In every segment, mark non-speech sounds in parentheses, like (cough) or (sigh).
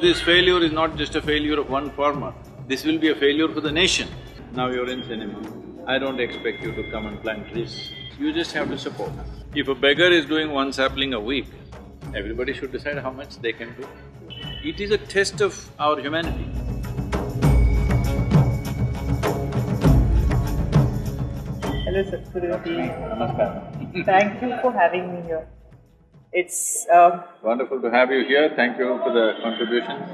This failure is not just a failure of one farmer, this will be a failure for the nation. Now you're in cinema, I don't expect you to come and plant trees, you just have to support. If a beggar is doing one sapling a week, everybody should decide how much they can do. It is a test of our humanity. Hello Sadhguru ji. Namaskar. Thank you for having me here. It's um, Wonderful to have you here, thank you for the contributions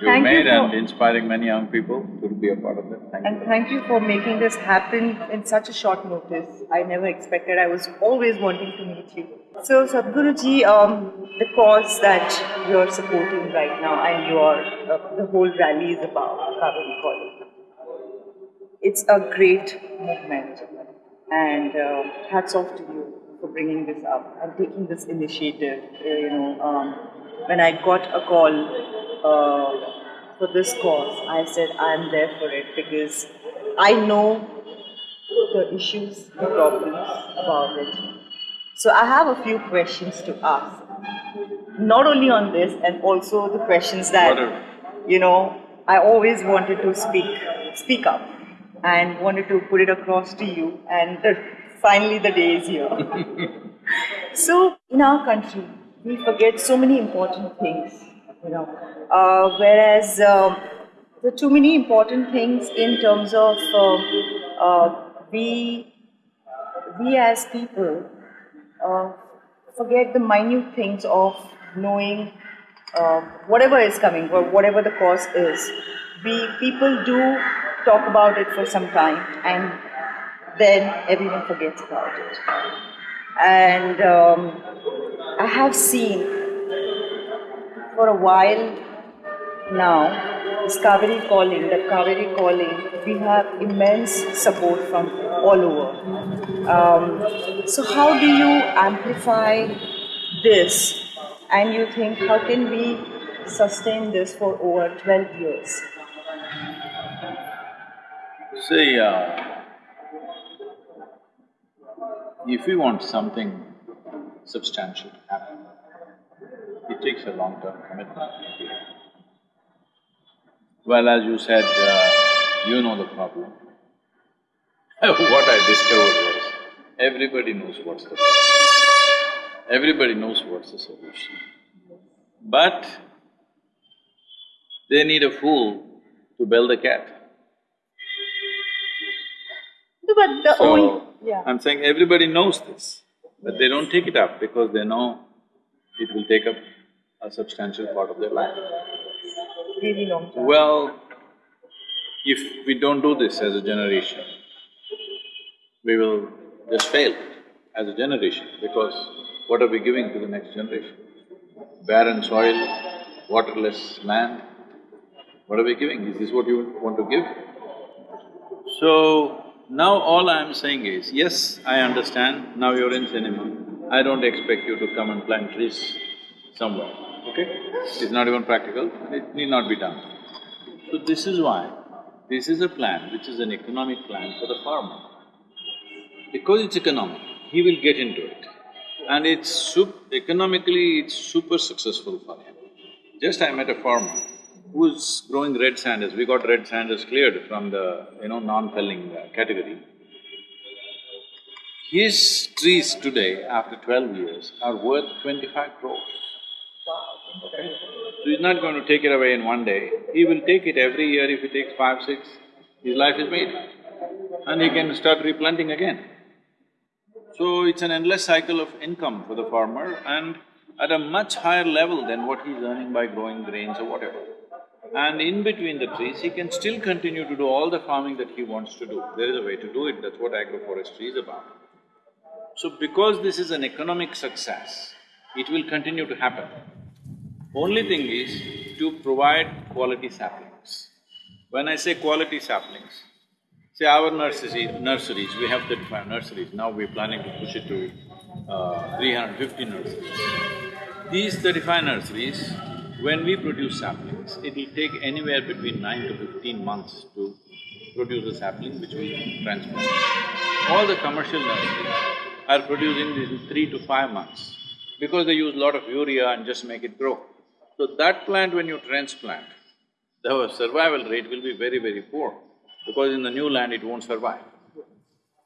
you've Thank you made and inspiring many young people to be a part of it, thank you. and thank you for making this happen in such a short notice. I never expected. I was always wanting to meet you. So Sadhguru ji, um, the cause that you're supporting right now and your uh, the whole rally is about Kaveri Calling. It's a great movement, and uh, hats off to you for bringing this up and taking this initiative. You know, um, when I got a call uh, for this cause, I said I'm there for it because I know the issues, the problems about it. So I have a few questions to ask, not only on this, and also the questions that you know I always wanted to speak, speak up, and wanted to put it across to you. And the, finally, the day is here. (laughs) so in our country, we forget so many important things, you know. Uh, whereas um, there are too many important things in terms of um, uh, we we as people uh, forget the minute things of knowing uh, whatever is coming or whatever the cause is. We people do talk about it for some time and then everyone forgets about it. And um, I have seen for a while now this Kaveri calling, the Kaveri calling, we have immense support from all over. Um, so how do you amplify this and you think how can we sustain this for over 12 years? See, uh, if we want something substantial to happen, it takes a long-term commitment. Well, as you said, uh, you know the problem. (laughs) what I discovered was, everybody knows what's the problem. Everybody knows what's the solution. But they need a fool to bell the cat. No, But the So, only yeah. I'm saying everybody knows this, but they don't take it up because they know it will take up a substantial part of their life. really long time. Well, if we don't do this as a generation, we will just fail as a generation because what are we giving to the next generation? Barren soil, waterless land, what are we giving? Is this what you want to give? So, now all I'm saying is, yes, I understand, now you're in cinema, I don't expect you to come and plant trees somewhere, okay? It's not even practical it need not be done. So this is why, this is a plan which is an economic plan for the farmer. Because it's economic, he will get into it. And it's economically, it's super successful for him. Just I met a farmer who's growing red sanders, we got red sanders cleared from the, you know, non-felling uh, category. His trees today, after twelve years, are worth twenty-five crores. So he's not going to take it away in one day, he will take it every year, if he takes five, six, his life is made. And he can start replanting again. So it's an endless cycle of income for the farmer and at a much higher level than what he's earning by growing grains or whatever. And in between the trees, he can still continue to do all the farming that he wants to do. There is a way to do it, that's what agroforestry is about. So because this is an economic success, it will continue to happen. Only thing is to provide quality saplings. When I say quality saplings, say our nursery, nurseries, we have thirty-five nurseries, now we're planning to push it to uh, 350 nurseries. These thirty-five nurseries, when we produce saplings, it'll take anywhere between nine to fifteen months to produce a sapling which we transplant. All the commercial nurseries are producing this in three to five months because they use a lot of urea and just make it grow. So that plant when you transplant, the survival rate will be very, very poor because in the new land it won't survive.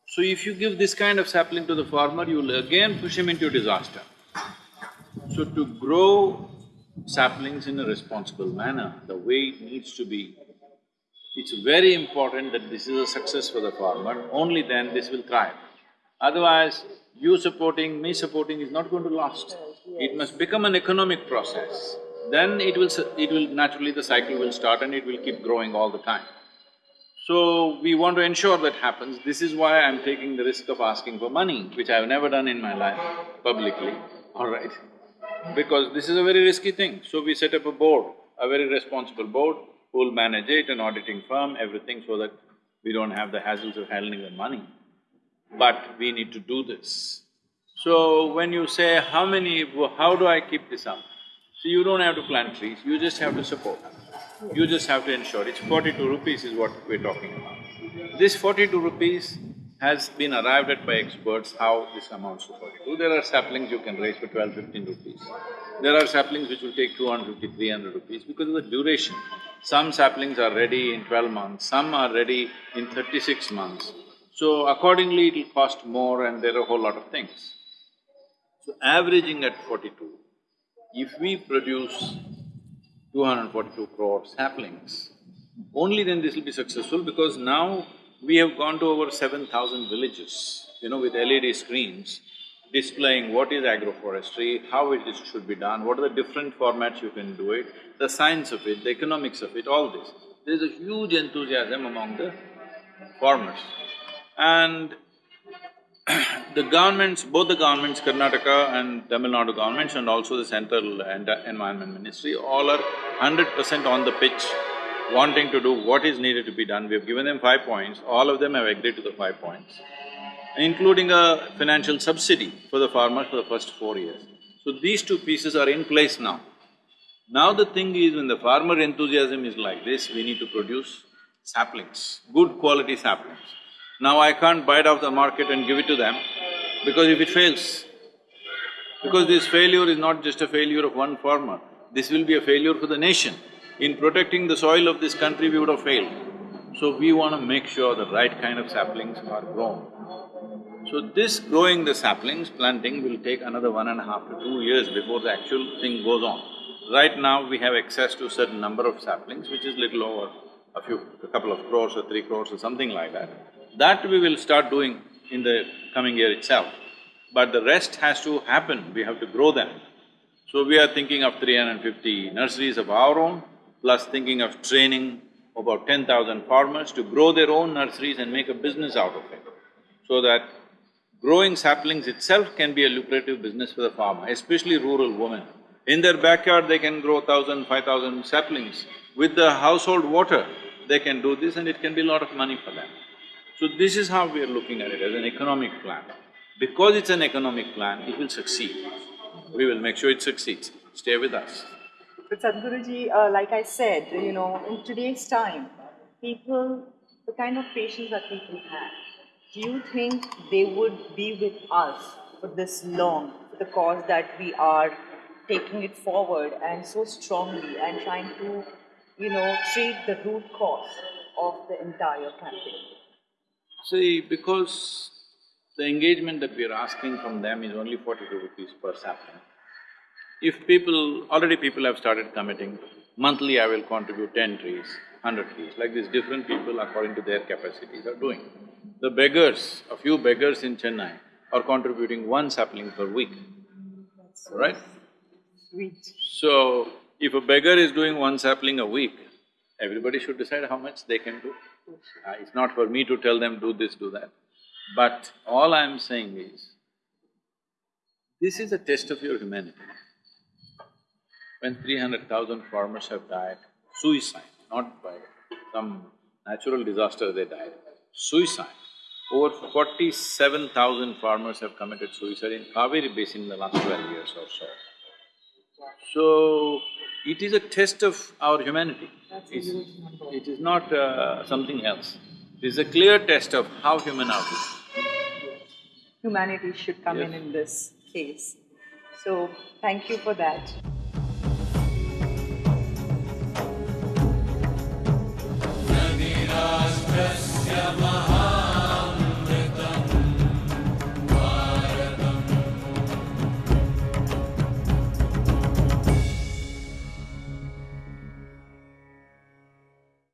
So if you give this kind of sapling to the farmer, you will again push him into disaster. So to grow saplings in a responsible manner, the way it needs to be, it's very important that this is a success for the farmer, only then this will thrive. Otherwise, you supporting, me supporting is not going to last. It must become an economic process. Then it will… it will… naturally the cycle will start and it will keep growing all the time. So, we want to ensure that happens. This is why I'm taking the risk of asking for money, which I've never done in my life publicly, all right? Because this is a very risky thing. So we set up a board, a very responsible board, who'll manage it, an auditing firm, everything so that we don't have the hassles of handling the money. But we need to do this. So when you say, how many… how do I keep this up? So you don't have to plant trees, you just have to support. You just have to ensure, it's forty-two rupees is what we're talking about. This forty-two rupees has been arrived at by experts how this amounts to forty-two. There are saplings you can raise for twelve, fifteen rupees. There are saplings which will take 250, 300 rupees because of the duration. Some saplings are ready in twelve months, some are ready in thirty-six months. So accordingly it'll cost more and there are a whole lot of things. So averaging at forty-two, if we produce 242 crore saplings. Only then this will be successful because now we have gone to over seven thousand villages, you know, with LED screens displaying what is agroforestry, how it is, should be done, what are the different formats you can do it, the science of it, the economics of it, all this. There's a huge enthusiasm among the farmers. And (clears throat) the governments, both the governments, Karnataka and Tamil Nadu governments and also the central environment ministry, all are hundred percent on the pitch, wanting to do what is needed to be done. We have given them five points, all of them have agreed to the five points, including a financial subsidy for the farmers for the first four years. So these two pieces are in place now. Now the thing is, when the farmer enthusiasm is like this, we need to produce saplings, good quality saplings. Now I can't buy it off the market and give it to them because if it fails, because this failure is not just a failure of one farmer, this will be a failure for the nation. In protecting the soil of this country, we would have failed. So we want to make sure the right kind of saplings are grown. So this growing the saplings, planting will take another one and a half to two years before the actual thing goes on. Right now, we have access to a certain number of saplings, which is little over a few… a couple of crores or three crores or something like that. That we will start doing in the coming year itself. But the rest has to happen, we have to grow them. So we are thinking of 350 nurseries of our own, plus thinking of training about 10,000 farmers to grow their own nurseries and make a business out of it. So that growing saplings itself can be a lucrative business for the farmer, especially rural women. In their backyard, they can grow thousand, five thousand saplings. With the household water, they can do this and it can be a lot of money for them. So this is how we are looking at it, as an economic plan. Because it's an economic plan, it will succeed. We will make sure it succeeds. Stay with us. But Sadhguruji, uh, like I said, you know, in today's time, people, the kind of patience that people have, do you think they would be with us for this long, for the cause that we are taking it forward and so strongly and trying to, you know, treat the root cause of the entire campaign? See, because the engagement that we are asking from them is only forty-two rupees per sapling. If people… already people have started committing, monthly I will contribute ten trees, hundred trees, like this different people according to their capacities are doing. The beggars, a few beggars in Chennai are contributing one sapling per week, right? Sweet. So, if a beggar is doing one sapling a week, everybody should decide how much they can do. Uh, it's not for me to tell them, do this, do that. But all I'm saying is, this is a test of your humanity. When three hundred thousand farmers have died, suicide, not by some natural disaster they died, suicide. Over forty-seven thousand farmers have committed suicide in Kaveri basin in the last twelve years or so. So, it is a test of our humanity. It's, it is not uh, something else. It is a clear test of how human are we. Humanity should come Yes. in in this case. So, thank you for that.